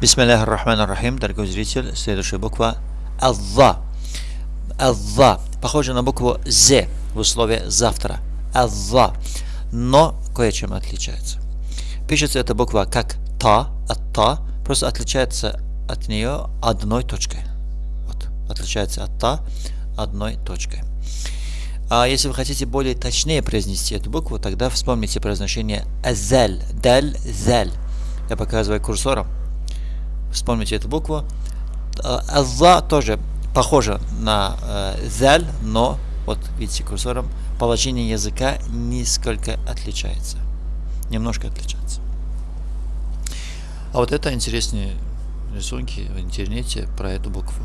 Бисмиллахи рахмани рахим, дорогой зритель, следующая буква Алла. Алла. Похоже на букву З в условии завтра. Алла. Но кое-чем отличается. Пишется эта буква как Та, от Та, просто отличается от нее одной точкой. Вот, отличается от Та одной точкой. А если вы хотите более точнее произнести эту букву, тогда вспомните произношение азаль, даль, заль. Я показываю курсором. Вспомните эту букву. Алла тоже похожа на э, заль, но вот видите курсором положение языка несколько отличается. Немножко отличается. А вот это интересные рисунки в интернете про эту букву.